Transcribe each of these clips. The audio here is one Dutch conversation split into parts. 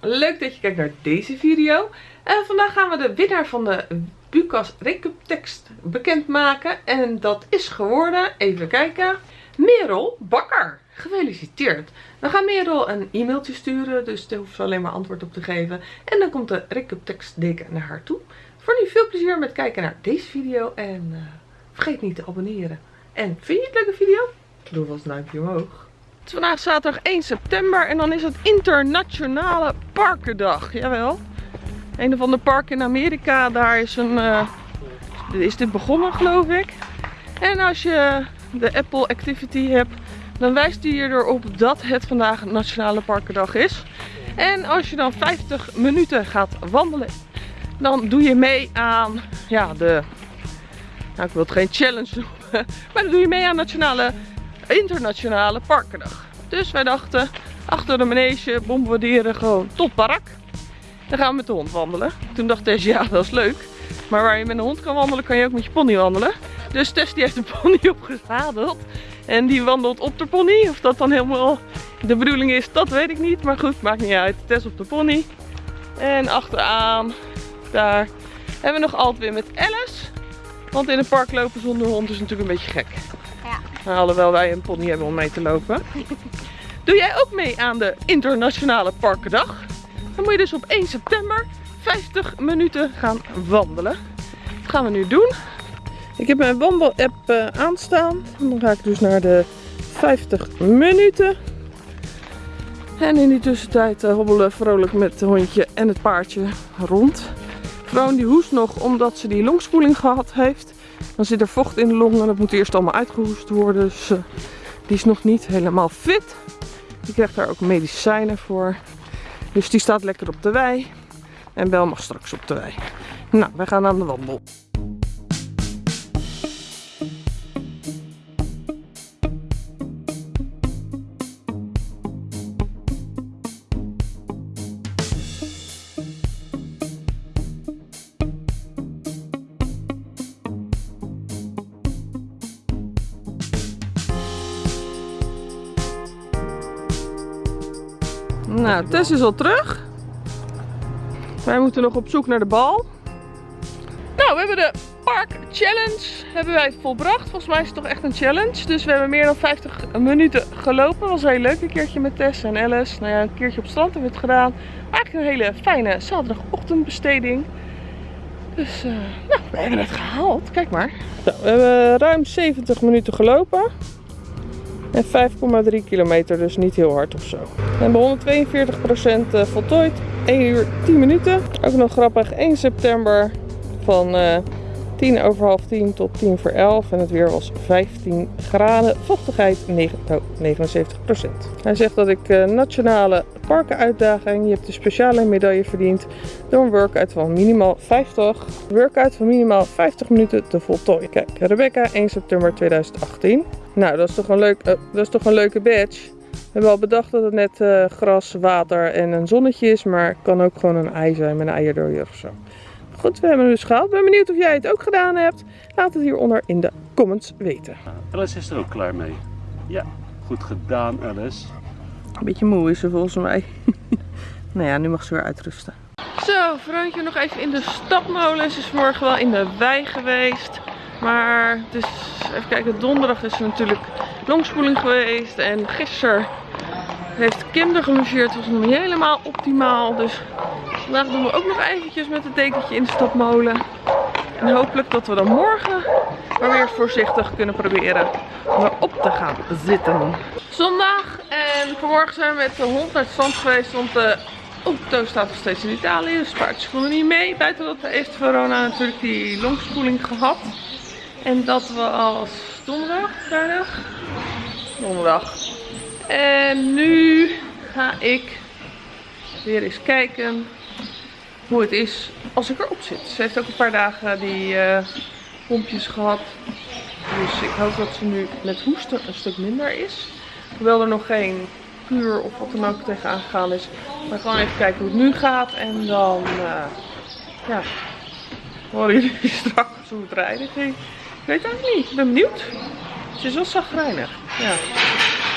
leuk dat je kijkt naar deze video. En vandaag gaan we de winnaar van de Bucas Recup tekst bekendmaken. En dat is geworden, even kijken, Merel Bakker. Gefeliciteerd. Dan gaan Merel een e-mailtje sturen, dus daar hoeft ze alleen maar antwoord op te geven. En dan komt de Recup tekstdeken naar haar toe. Voor nu veel plezier met kijken naar deze video en uh, vergeet niet te abonneren. En vind je het leuke video? Doe vast een duimpje omhoog. Vandaag zaterdag 1 september en dan is het internationale parkendag. Jawel. Een of ander park in Amerika, daar is, een, uh, is dit begonnen geloof ik. En als je de Apple Activity hebt, dan wijst hij je erop dat het vandaag Nationale Parkendag is. En als je dan 50 minuten gaat wandelen, dan doe je mee aan ja, de, nou ik wil het geen challenge noemen, maar dan doe je mee aan Nationale internationale parkendag. Dus wij dachten, achter de manege bombarderen gewoon tot park. Dan gaan we met de hond wandelen. Toen dacht Tess, ja dat is leuk. Maar waar je met een hond kan wandelen, kan je ook met je pony wandelen. Dus Tess die heeft een pony opgezadeld. En die wandelt op de pony. Of dat dan helemaal de bedoeling is, dat weet ik niet. Maar goed, maakt niet uit. Tess op de pony. En achteraan, daar, hebben we nog altijd weer met Alice. Want in het park lopen zonder hond is natuurlijk een beetje gek. Ja. Alhoewel wij een pony hebben om mee te lopen. Doe jij ook mee aan de Internationale Parkendag? Dan moet je dus op 1 september 50 minuten gaan wandelen. Dat gaan we nu doen. Ik heb mijn wandel-app uh, aanstaan. Dan ga ik dus naar de 50 minuten. En in die tussentijd uh, hobbelen vrolijk met het hondje en het paardje rond. Vrouw die hoest nog omdat ze die longspoeling gehad heeft. Dan zit er vocht in de long en dat moet eerst allemaal uitgehoest worden. Dus uh, die is nog niet helemaal fit. Die krijgt daar ook medicijnen voor. Dus die staat lekker op de wei. En Bel mag straks op de wei. Nou, wij gaan aan de wandel. Nou, Tess is al terug. Wij moeten nog op zoek naar de bal. Nou, we hebben de Park Challenge hebben wij volbracht. Volgens mij is het toch echt een challenge. Dus we hebben meer dan 50 minuten gelopen. Dat was heel leuk. Een keertje met Tess en Alice. Nou ja, een keertje op het strand hebben we het gedaan. Eigenlijk een hele fijne zaterdagochtendbesteding. Dus, uh, nou, we hebben het gehaald. Kijk maar. Nou, we hebben ruim 70 minuten gelopen. En 5,3 kilometer, dus niet heel hard of zo. We hebben 142% eh, voltooid. 1 uur 10 minuten. Ook nog grappig, 1 september van uh, 10 over half 10 tot 10 voor 11. En het weer was 15 graden. Vochtigheid 9, oh, 79%. Hij zegt dat ik uh, nationale parkenuitdaging. Je hebt de speciale medaille verdiend door een workout van minimaal 50. Workout van minimaal 50 minuten te voltooien. Kijk, Rebecca 1 september 2018. Nou, dat is toch een, leuk, uh, dat is toch een leuke badge. We hebben al bedacht dat het net uh, gras, water en een zonnetje is. Maar het kan ook gewoon een ei zijn met een eierdooier of zo. Goed, we hebben het dus gehaald. Ben benieuwd of jij het ook gedaan hebt. Laat het hieronder in de comments weten. Alice is er ook klaar mee. Ja, goed gedaan Alice. Een beetje moe is ze volgens mij. nou ja, nu mag ze weer uitrusten. Zo, Vroontje nog even in de stapmolen. Ze is morgen wel in de wei geweest. Maar dus even kijken, donderdag is er natuurlijk longspoeling geweest. En gisteren heeft Kim er. Het was nog niet helemaal optimaal. Dus vandaag doen we ook nog eventjes met het dekentje in de stapmolen. En hopelijk dat we dan morgen maar weer voorzichtig kunnen proberen om erop te gaan zitten. Zondag en vanmorgen zijn we met de hond naar het strand geweest. Want de auto staat nog steeds in Italië. Dus paardjes konden niet mee. Buiten dat heeft Verona natuurlijk die longspoeling gehad. En dat was donderdag, vrijdag? Donderdag. En nu ga ik weer eens kijken hoe het is als ik erop zit. Ze heeft ook een paar dagen die uh, pompjes gehad. Dus ik hoop dat ze nu met hoesten een stuk minder is. Hoewel er nog geen kuur of wat dan ook tegenaan gegaan is. Maar gewoon even kijken hoe het nu gaat. En dan, uh, ja, horen jullie straks hoe het rijden ging. Ik weet het eigenlijk niet. Ik ben benieuwd. Ze is wel zagrijnig. Ja.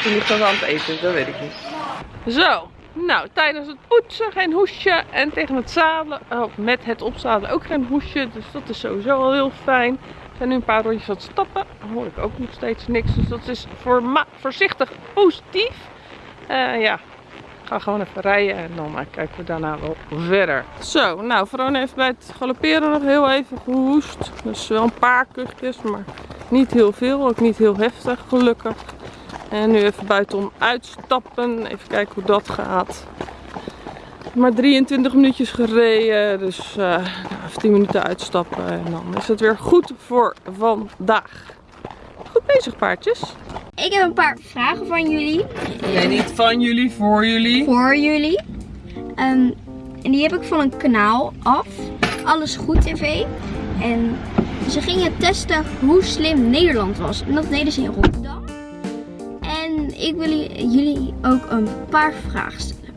Ligt nog aan het eten, dat weet ik niet. Zo, Nou, tijdens het poetsen geen hoesje. En tegen het zadelen, oh, met het opzadelen ook geen hoesje. Dus dat is sowieso al heel fijn. We zijn nu een paar rondjes aan het stappen. Dan hoor ik ook nog steeds niks. Dus dat is voor voorzichtig positief. Uh, ja, ik ga gewoon even rijden en dan uh, kijken we daarna wel verder. Zo, nou, Verona heeft bij het galopperen nog heel even gehoest. Dus wel een paar kuchjes, maar niet heel veel. Ook niet heel heftig, gelukkig. En nu even buitenom uitstappen. Even kijken hoe dat gaat. Maar 23 minuutjes gereden. Dus uh, even 10 minuten uitstappen. En dan is het weer goed voor vandaag. Goed bezig paardjes. Ik heb een paar vragen van jullie. Nee, niet van jullie, voor jullie. Voor jullie. Um, en die heb ik van een kanaal af. Alles Goed TV. En ze gingen testen hoe slim Nederland was. En dat deden ze in Rotterdam. Ik wil jullie ook een paar vragen stellen.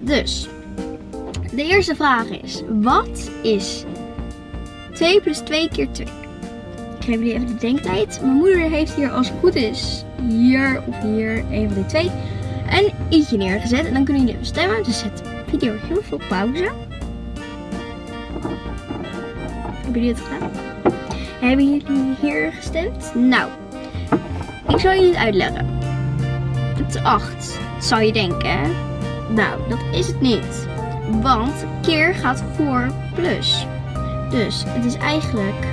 Dus, de eerste vraag is, wat is 2 plus 2 keer 2? Ik geef jullie even de denktijd. Mijn moeder heeft hier als het goed is, hier of hier, een van die twee, een i'tje neergezet. En dan kunnen jullie even stemmen. Dus zet de video heel veel pauze. Hebben jullie het gedaan? Hebben jullie hier gestemd? Nou, ik zal jullie het uitleggen. Het is 8, zou je denken. Nou, dat is het niet. Want keer gaat voor plus. Dus het is eigenlijk,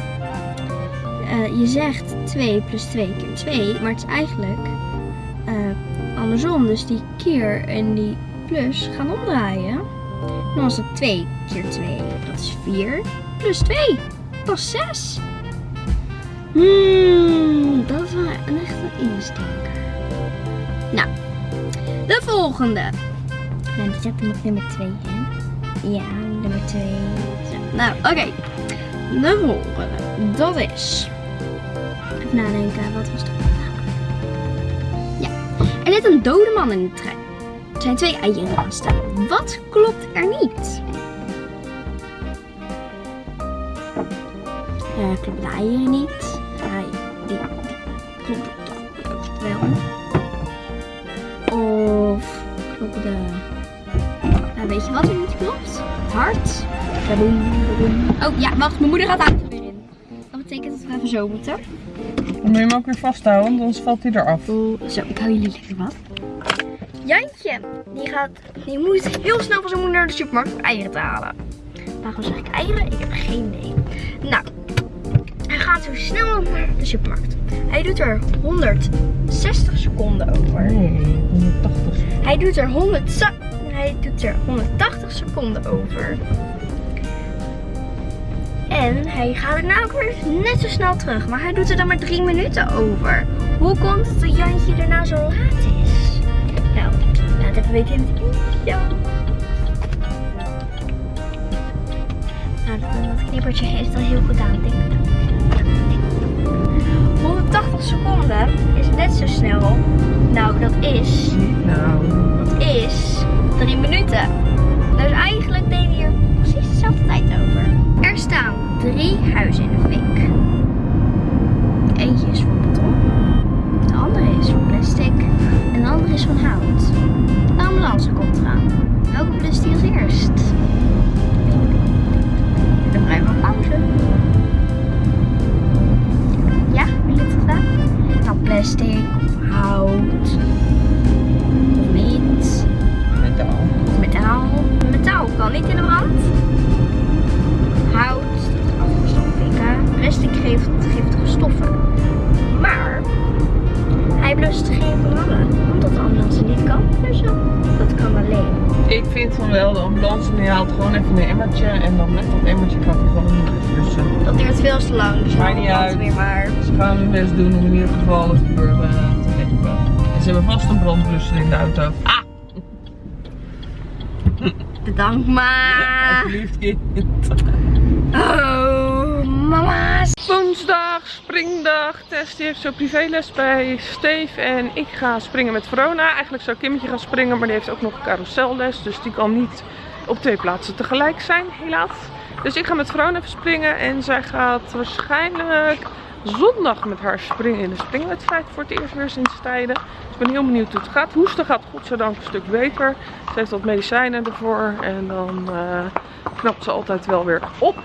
uh, je zegt 2 plus 2 keer 2, maar het is eigenlijk uh, andersom. Dus die keer en die plus gaan omdraaien. Dan was het 2 keer 2, dat is 4. Plus 2, dat is 6. Hmm, dat is wel een echte instinker. Nou, de volgende. En die zet nog nummer 2 in. Ja, nummer 2. Nou, oké. Okay. De volgende. Dat is. Even nadenken, wat was dat? Ja. Er zit een dode man in de trein. Er zijn twee eieren aan staan. Wat klopt er niet? Uh, klopt de eieren niet? Hij, die, die klopt toch wel. Klopt de... Uh, weet je wat er niet klopt? Het hart. Oh ja, wacht, mijn moeder gaat daar weer in. Dat betekent dat we even zo moeten. Dan moet je hem ook weer vasthouden, want anders valt hij eraf. Zo, ik hou jullie lekker wat. Jantje, die, gaat, die moet heel snel van zijn moeder naar de supermarkt om eieren te halen. Waarom zeg ik eieren? Ik heb geen idee. Nou, hij gaat zo snel naar de supermarkt. Hij doet er 160 seconden over. Nee, 180 Hij doet er 100, hij doet er 180 seconden over. En hij gaat er nou ook weer net zo snel terug. Maar hij doet er dan maar drie minuten over. Hoe komt het dat Jantje er nou zo laat is? Nou, laat even weten in de video. Nou, dat knippertje geeft al heel goed aan. Denk 180 seconden is net zo snel. Nou, dat is... Nou. Dat is drie minuten. Dus eigenlijk deed hij er precies dezelfde tijd over. Er staan drie huizen in de fik. Ze hebben vast een brandblusser in de auto. Ah! Bedankt maar. Alsjeblieft kind. Oh, mama's. Woensdag, springdag. Tess die heeft zo privéles bij Steve en ik ga springen met Verona. Eigenlijk zou Kimmetje gaan springen, maar die heeft ook nog carouselles. Dus die kan niet op twee plaatsen tegelijk zijn, helaas. Dus ik ga met Verona even springen en zij gaat waarschijnlijk zondag met haar springen in de springwedstrijd voor het eerst weer sinds tijden. Dus ik ben heel benieuwd hoe het gaat. Hoesten gaat godzijdank een stuk beter. Ze heeft wat medicijnen ervoor en dan uh, knapt ze altijd wel weer op.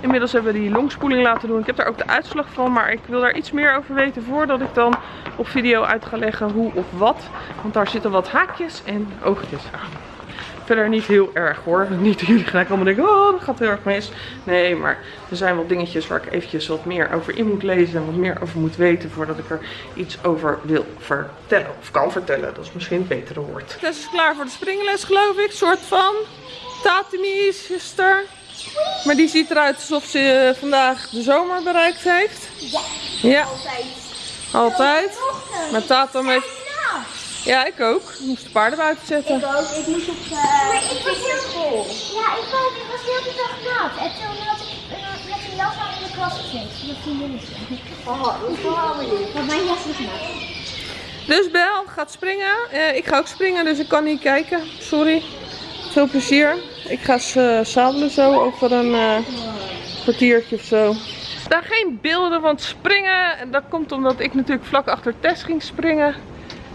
Inmiddels hebben we die longspoeling laten doen. Ik heb daar ook de uitslag van, maar ik wil daar iets meer over weten voordat ik dan op video uit ga leggen hoe of wat. Want daar zitten wat haakjes en oogjes aan. Verder niet heel erg hoor. Niet dat jullie gelijk allemaal denken, oh dat gaat heel erg mis. Nee, maar er zijn wel dingetjes waar ik eventjes wat meer over in moet lezen. En wat meer over moet weten voordat ik er iets over wil vertellen. Of kan vertellen, dat is misschien een betere woord. Tess is klaar voor de springles geloof ik, soort van. Tatimi is er. Maar die ziet eruit alsof ze eh, vandaag de zomer bereikt heeft. Ja, Ja, altijd. altijd. Maar Tatum heeft... Ja, ik ook. Ik moest de paarden buiten zetten. Ik ook. Ik moest op uh, ik was heel school. Ja, ik ook. Ik was heel de dag nat. En toen had ik uh, met een jas aan in de klas gezeten. Dat vriendinnetje. Oh, dat is wel Want mijn jas is nat. Dus Bel gaat springen. Eh, ik ga ook springen, dus ik kan niet kijken. Sorry. Veel plezier. Ik ga uh, zadelen zo over een uh, kwartiertje of zo. Er staan geen beelden van het springen. En dat komt omdat ik natuurlijk vlak achter Tess ging springen.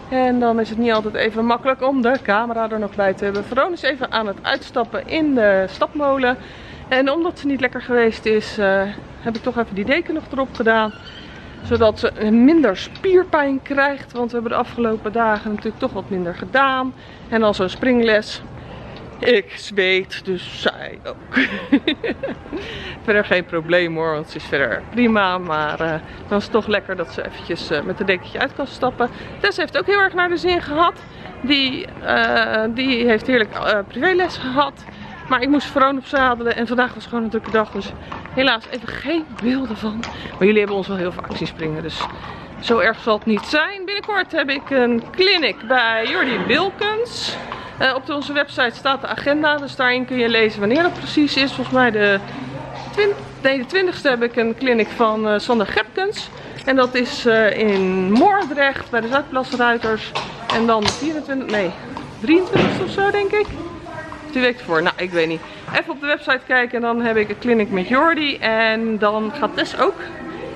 En dan is het niet altijd even makkelijk om de camera er nog bij te hebben. Veron is even aan het uitstappen in de stapmolen. En omdat ze niet lekker geweest is, uh, heb ik toch even die deken nog erop gedaan. Zodat ze minder spierpijn krijgt. Want we hebben de afgelopen dagen natuurlijk toch wat minder gedaan. En dan zo'n springles. Ik zweet, dus zij ook. verder geen probleem hoor, want ze is verder prima. Maar dan is het toch lekker dat ze eventjes uh, met een dekentje uit kan stappen. Tess heeft ook heel erg naar de zin gehad. Die, uh, die heeft heerlijk privéles gehad. Maar ik moest Veron opzadelen en vandaag was gewoon een drukke dag. Dus helaas even geen beelden van. Maar jullie hebben ons wel heel vaak zien springen, dus zo erg zal het niet zijn. Binnenkort heb ik een clinic bij Jordi Wilkens. Uh, op onze website staat de agenda, dus daarin kun je lezen wanneer dat precies is. Volgens mij de, nee, de 20ste heb ik een clinic van uh, Sander Gepkens. En dat is uh, in Moordrecht bij de Zuidplasruiters. En dan de 24, nee, 23 of zo denk ik. Die week ervoor, nou ik weet niet. Even op de website kijken en dan heb ik een clinic met Jordi. En dan gaat Tess ook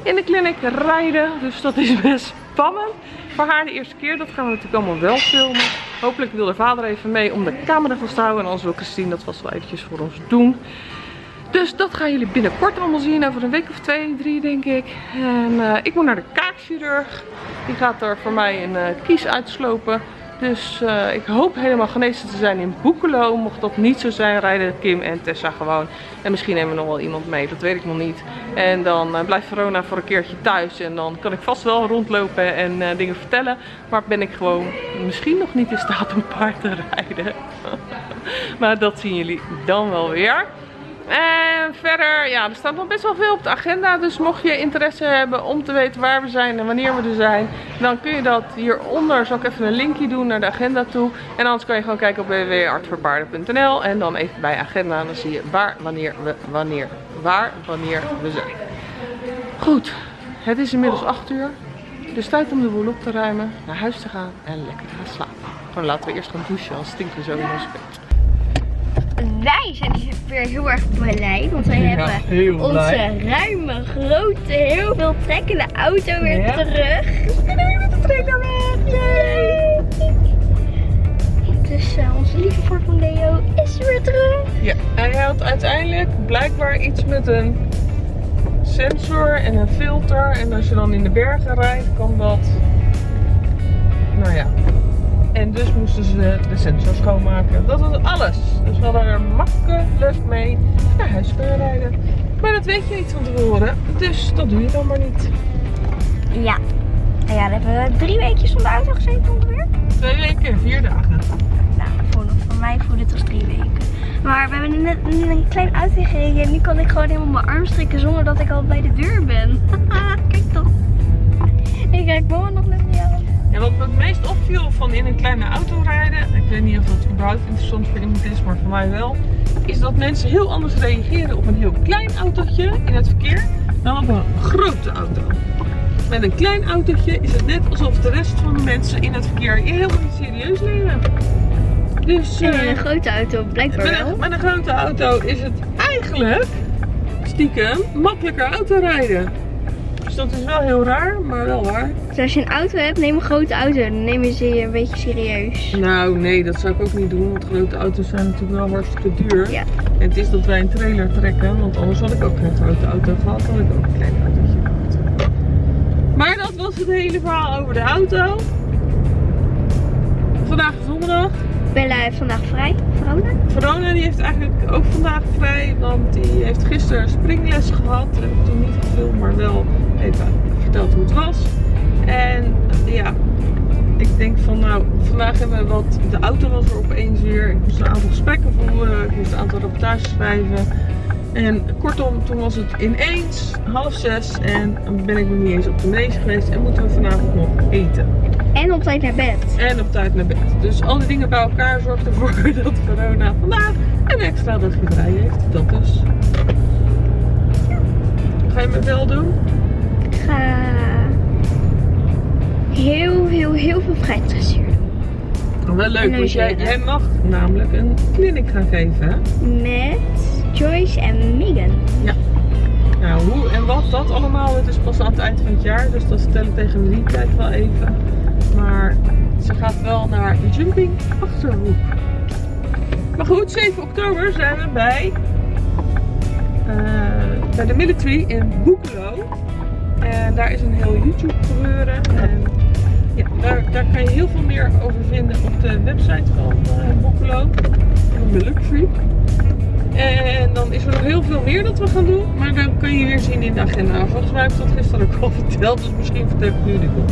in de clinic rijden. Dus dat is best spannend. Voor haar de eerste keer, dat gaan we natuurlijk allemaal wel filmen. Hopelijk wil de vader even mee om de camera vast te houden. En anders wil Christine dat vast wel eventjes voor ons doen. Dus dat gaan jullie binnenkort allemaal zien. Over een week of twee, drie denk ik. En uh, ik moet naar de kaakchirurg. Die gaat er voor mij een uh, kies uitslopen. Dus uh, ik hoop helemaal genezen te zijn in Boekelo. Mocht dat niet zo zijn, rijden Kim en Tessa gewoon. En misschien nemen we nog wel iemand mee, dat weet ik nog niet. En dan uh, blijft Verona voor een keertje thuis. En dan kan ik vast wel rondlopen en uh, dingen vertellen. Maar ben ik gewoon misschien nog niet in staat om paard te rijden. maar dat zien jullie dan wel weer. En verder, ja, er staat nog best wel veel op de agenda. Dus mocht je interesse hebben om te weten waar we zijn en wanneer we er zijn, dan kun je dat hieronder. Zal ik even een linkje doen naar de agenda toe. En anders kan je gewoon kijken op www.artvoorpaarden.nl en dan even bij agenda. Dan zie je waar, wanneer we, wanneer, waar, wanneer we zijn. Goed, het is inmiddels 8 uur. Dus tijd om de boel op te ruimen, naar huis te gaan en lekker te gaan slapen. Gewoon laten we eerst gaan douchen, als stinken we zo in ons bed wij zijn dus weer heel erg blij. Want wij Ja, hebben onze blij. ruime, grote, heel veel trekkende auto weer Ja. terug. We kunnen weer met de weg. Yay! Dus eh, onze lieve Ford Mondeo is weer terug. Ja, hij had uiteindelijk blijkbaar iets met een sensor en een filter. En als je dan in de bergen rijdt, kan dat. Nou ja. En dus moesten ze de sensor schoonmaken. Dat was alles. Dus we hadden er makkelijk mee naar huis kunnen rijden. Maar dat weet je niet van tevoren. Dus dat doe je dan maar niet. Ja. En ja, dan hebben we drie weekjes van de auto gezeten ongeveer. Twee weken en vier dagen. Nou, voor, voor mij voelde het als drie weken. Maar we hebben net een klein auto gereden en nu kan ik gewoon helemaal mijn arm strikken zonder dat ik al bij de deur ben. Kijk toch. Ik kijk mama nog net niet Ja, wat me het meest opviel van in een kleine auto rijden, ik weet niet of dat überhaupt interessant voor iemand is, maar voor mij wel, is dat mensen heel anders reageren op een heel klein autootje in het verkeer dan op een grote auto. Met een klein autootje is het net alsof de rest van de mensen in het verkeer je helemaal niet serieus nemen. Dus En eh, in een grote auto blijkbaar met, wel. met een grote auto is het eigenlijk stiekem makkelijker autorijden. Dus dat is wel heel raar, maar wel waar. Dus als je een auto hebt, neem een grote auto. Dan nemen ze je een beetje serieus. Nou, nee, dat zou ik ook niet doen, want grote auto's zijn natuurlijk wel hartstikke duur. Ja. En het is dat wij een trailer trekken, want anders had ik ook geen grote auto gehad, had ik ook een klein autootje gehad. Maar dat was het hele verhaal over de auto. Vandaag is donderdag. Bella heeft vandaag vrij. Verona. Verona die heeft eigenlijk ook vandaag vrij, want die heeft gisteren springles gehad. Heb ik toen niet gefilmd, maar wel even verteld hoe het was. En ja, ik denk van nou, vandaag hebben we wat, de auto was er opeens weer. Ik moest een aantal gesprekken voeren, ik moest een aantal rapportages schrijven. En kortom, toen was het ineens half zes en ben ik nog niet eens op de mees geweest en moeten we vanavond nog eten. En op tijd naar bed. En op tijd naar bed. Dus al die dingen bij elkaar zorgt ervoor dat corona vandaag een extra dagje vrij heeft. Dat dus. Ga je me wel doen? Ga heel, heel, heel veel vrijtdressuur doen. Wel leuk, want jij, jij mag namelijk een clinic gaan geven. Hè? Met Joyce en Megan. Nou, hoe en wat dat allemaal, het is pas aan het eind van het jaar. Dus dat ik tegen die tijd wel even. Maar ze gaat wel naar Jumping Achterhoek. Maar goed, 7 oktober zijn we bij, eh, bij de military in Boekelo. En daar is een heel YouTube gebeuren. En ja, daar, daar kan je heel veel meer over vinden op de website van de military. En dan is er nog heel veel meer dat we gaan doen. Maar dan kun je weer zien in de agenda. Volgens mij heb ik dat gisteren ook al verteld. Dus misschien vertel ik nu niet op.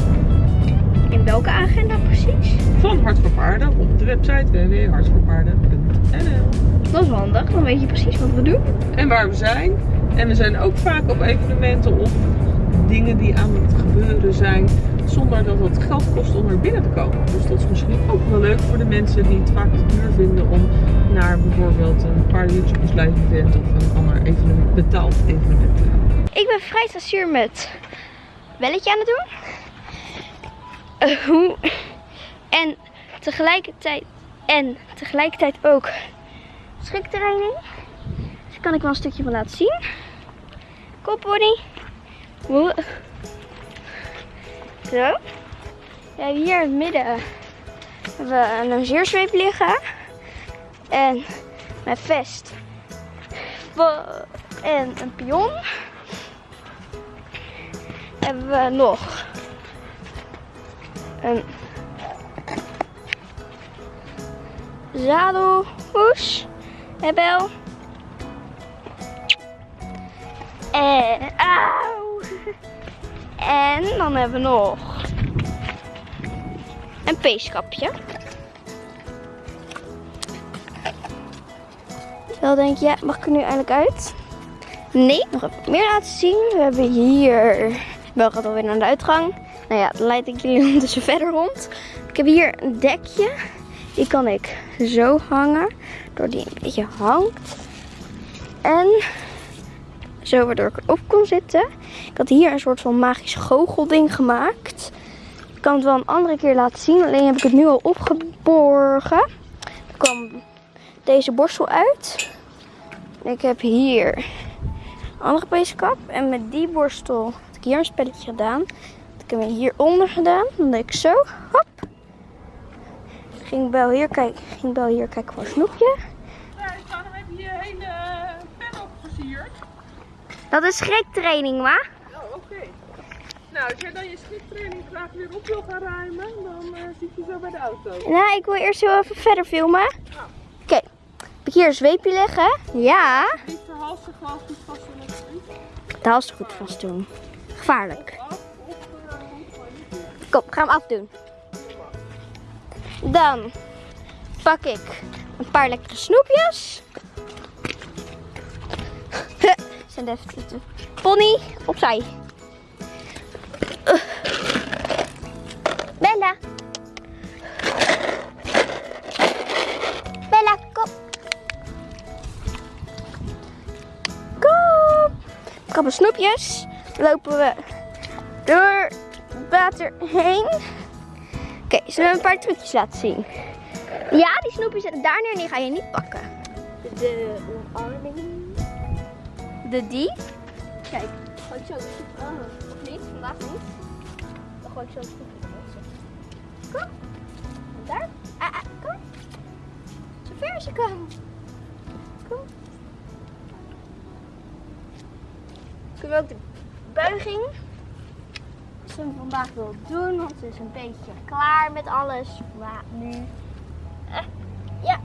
In welke agenda precies? Van Hart voor Paarden op de website www.hartvoorpaarden.nl Dat is wel handig, dan weet je precies wat we doen. En waar we zijn. En we zijn ook vaak op evenementen of dingen die aan het gebeuren zijn. Zonder dat het geld kost om er binnen te komen. Dus dat is misschien ook wel leuk voor de mensen die het vaak te duur vinden om naar bijvoorbeeld een paar YouTubers live event of een ander evenement, betaald evenement te gaan. Ik ben vrijstasuur met belletje aan het doen. Eh, hoe- en tegelijkertijd en tegelijkertijd ook schriktraining. Dus daar kan ik wel een stukje van laten zien. Kopbody. Zo. Ja, hier in het midden hebben we een longeerzweep liggen. En mijn vest. En een pion hebben we nog een zadelhoes, hebel. En, auw. En dan hebben we nog een peeskapje. Wel denk je, mag ik er nu eindelijk uit? Nee, nog even meer laten zien. We hebben hier. Wel gaat alweer naar de uitgang. Nou ja, dan leid ik jullie ondertussen verder rond. Ik heb hier een dekje. Die kan ik zo hangen. Door die een beetje hangt. En zo waardoor ik erop kon zitten. Ik had hier een soort van magisch goochelding gemaakt. Ik kan het wel een andere keer laten zien. Alleen heb ik het nu al opgeborgen. Er kwam deze borstel uit. Ik heb hier een andere peeskap. En met die borstel had ik hier een spelletje gedaan. Had ik hem hieronder gedaan. Dan deed ik zo. Hop. Ging Bel hier kijken. Ging Bel hier kijken voor een snoepje. Dat is schriktraining, ma. Oh, oké. Nou, als jij dan je schiptraining graag weer op wil gaan ruimen, dan eh zit je zo bij de auto. Nou, ik wil eerst heel even verder filmen. Oké. Heb ik hier een zweepje liggen? Ja. Niet verhalsen glas, niet vast het De hals goed vast doen. Gevaarlijk. uh. Kom, ga hem afdoen. Dan pak ik een paar lekkere snoepjes. Zijn even pony opzij. Bella. Bella, kom. Kom. Kappen snoepjes. Lopen we door water heen. Oké, zullen we een paar trucjes laten zien? Ja, die snoepjes daar neer en die ga je niet pakken. De omarming. De die. Kijk, gewoon zo. Oh, of niet? vandaag niet. Dan gooi ik zo stukje erin. Kom. Daar. Ah, ah, kom. Zo ver als je kan. Kom. Kunnen we ook de buiging. Ze vandaag wil doen, want ze is een beetje klaar met alles. Maar nu. Eh, ja.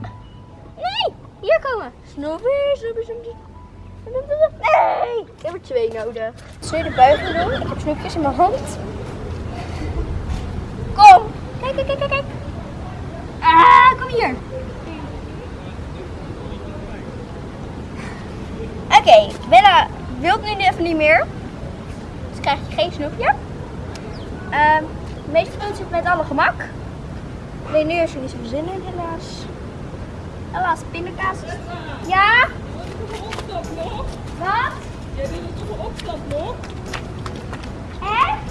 Nee! Hier komen. Snoepie, snoepie, snoepie. Nee! Ik heb er twee nodig. Zul je de buiging doen? Ik heb snoepjes in mijn hand. Kom! Kijk, kijk, kijk, kijk. Ah, kom hier. Oké, Bella wilt nu even niet meer. Dus krijg je geen snoepje. Ehm de meeste zit met alle gemak. Nee, nu is er niet zoveel zin in, helaas. Helaas, pindakaas. Ja? Wat? Jij wil het toch een opstapblok? Echt?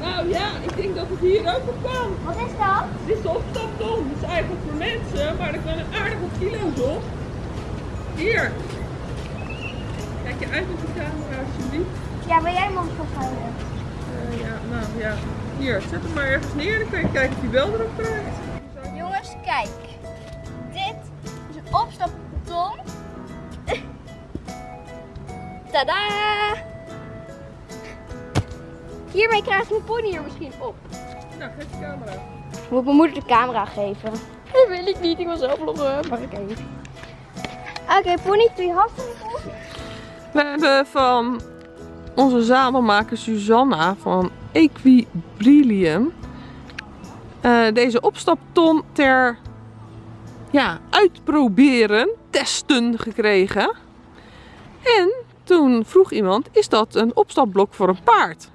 Nou ja, ik denk dat het hier ook op kan. Wat is dat? Dit is de opstapton. Dat is eigenlijk voor mensen, maar er kunnen aardig wat kilo's op. Hier. Kijk je uit met de camera alsjeblieft. Ja, wil jij hem ons vasthouden? Ja, nou ja. Hier, zet hem maar ergens neer. Dan kan je kijken of je bel erop krijgt. Jongens, kijk. Dit is een opstapton. Tada! Hiermee krijgt mijn pony er misschien op. Nou, geef de camera. Moet mijn moeder de camera geven? Dat wil ik niet, ik wil zelf vloggen. Maar oké. Oké, pony, doe je. We hebben van onze zadelmaker Susanna van Equibrillium eh, deze opstapton ter ja, uitproberen, testen gekregen. En toen vroeg iemand, is dat een opstapblok voor een paard?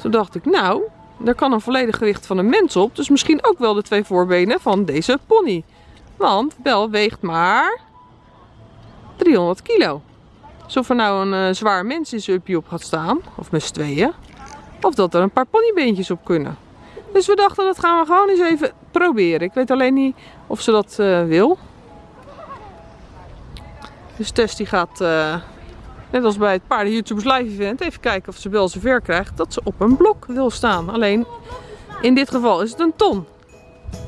Toen dacht ik, nou, daar kan een volledig gewicht van een mens op. Dus misschien ook wel de twee voorbenen van deze pony. Want Bel weegt maar 300 kilo. Alsof er nou een eh, zwaar mens in zijn uppie op gaat staan, of met z'n tweeën. Of dat er een paar ponybeentjes op kunnen. Dus we dachten, dat gaan we gewoon eens even proberen. Ik weet alleen niet of ze dat eh, wil. Dus Tess die gaat, eh, net als bij het paarden YouTubers live event, even kijken of ze wel zover krijgt dat ze op een blok wil staan. Alleen, in dit geval is het een ton. Je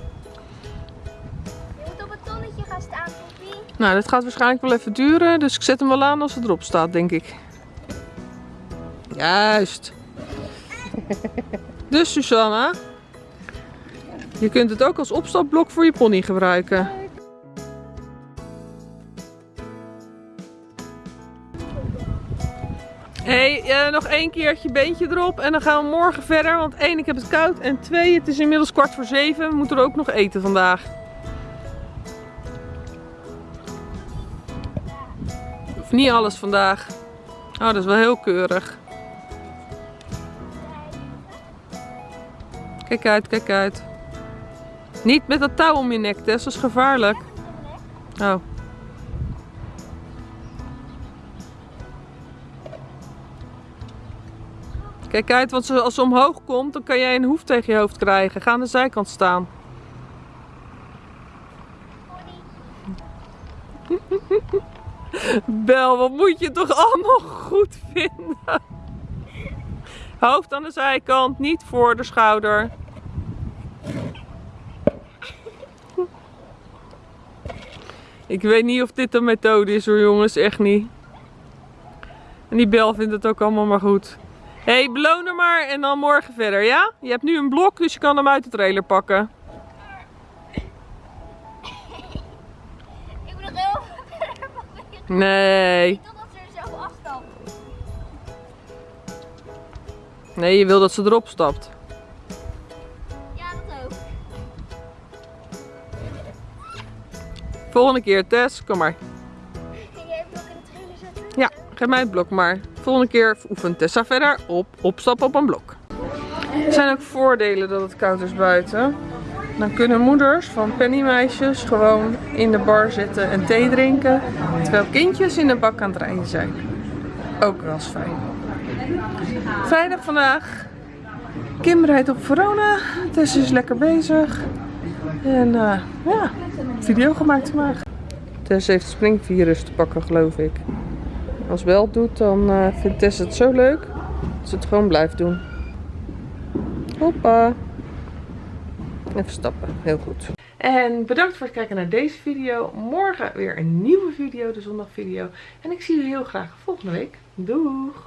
moet op het tonnetje gaan staan, Poppy. Nou, dat gaat waarschijnlijk wel even duren, dus ik zet hem wel aan als het erop staat, denk ik. Juist. Dus Susanna, je kunt het ook als opstapblok voor je pony gebruiken. Hey, eh, nog één keertje beentje erop en dan gaan we morgen verder. Want één, ik heb het koud en twee, het is inmiddels kwart voor zeven. We moeten er ook nog eten vandaag. Of niet alles vandaag. Oh, dat is wel heel keurig. Kijk uit, kijk uit. Niet met dat touw om je nek, Tess. Dat is gevaarlijk. Oh. Kijk uit, want als ze omhoog komt, dan kan jij een hoef tegen je hoofd krijgen. Ga aan de zijkant staan. Bel, wat moet je toch allemaal goed vinden? Hoofd aan de zijkant, niet voor de schouder. Ik weet niet of dit de methode is hoor jongens, echt niet. En die Bel vindt het ook allemaal maar goed. Hé, hey, beloon er maar en dan morgen verder, ja? Je hebt nu een blok, dus je kan hem uit de trailer pakken. Ik moet nog heel verder. Nee, Totdat ze er zelf afstapt. nee, je wil dat ze erop stapt. Ja, dat ook. Volgende keer, Tess, kom maar. Ging jij hem ook in de trailer zetten? Ja, geef mij het blok maar. Volgende keer oefent Tessa verder op opstappen op een blok. Er zijn ook voordelen dat het koud is buiten. Dan kunnen moeders van pennymeisjes gewoon in de bar zitten en thee drinken. Terwijl kindjes in de bak aan het rijden zijn. Ook wel eens fijn. Vrijdag vandaag. Kim rijdt op Verona. Tess is lekker bezig. En eh, ja, video gemaakt vandaag. Tess heeft springvirus te pakken geloof ik. Als het doet, dan eh, vindt Tess het zo leuk Als het gewoon blijft doen. Hoppa. Even stappen. Heel goed. En bedankt voor het kijken naar deze video. Morgen weer een nieuwe video, de zondagvideo. En ik zie jullie heel graag volgende week. Doeg!